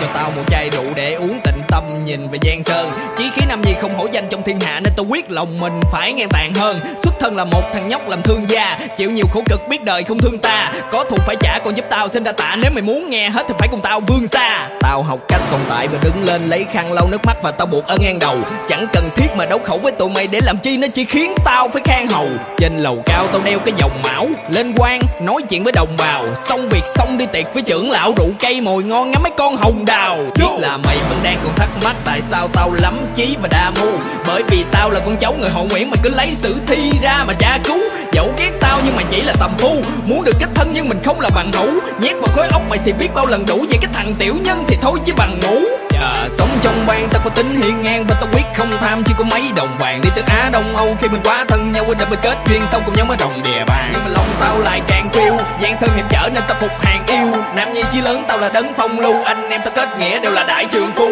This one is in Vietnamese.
cho tao một chai rượu để uống tịnh tâm, nhìn về giang sơn. Chí khí nam nhi không hổ danh trong thiên hạ, nên tao quyết lòng mình phải ngang tàn hơn. Xuất thân là một thằng nhóc làm thương gia, chịu nhiều khổ cực biết đời không thương ta, có thù phải trả còn giúp tao, xin đa tạ. Nếu mày muốn nghe hết thì phải cùng tao vươn xa. Tao học cách tồn tại và đứng lên lấy khăn lau nước mắt và tao buộc ở ngang đầu. Chẳng cần thiết mà đấu khẩu với tụi mày để làm chi, nó chỉ khiến tao phải khan hầu. Trên lầu cao tao đeo cái vòng mão lên quan nói chuyện với đồng bào. Xong việc xong đi tiệc với trưởng lão rượu cây mồi ngon ngắm mấy con hồng đào. Biết là mày vẫn đang còn thắc mắc tại sao tao lắm chí và đa mưu. Bởi vì tao là con cháu người họ nguyễn mày cứ lấy sử thi ra mà tra cứu. Dẫu ghét là tầm phu muốn được kết thân nhưng mình không là bằng hữu nhét vào khối óc mày thì biết bao lần đủ. Vậy cái thằng tiểu nhân thì thôi chứ bằng ngủ Dạ, sống trong bang tao có tính hiên ngang và tao quyết không tham. Chỉ có mấy đồng vàng đi từ Á Đông Âu. Khi mình quá thân nhau để mình kết duyên xong cùng nhau mới đồng địa bàn. Nhưng mà lòng tao lại càng phiêu giang sơn hiểm trở nên tao phục hàng yêu. Nam nhi chí lớn tao là đấng phong lưu. Anh em tao kết nghĩa đều là đại trường phu.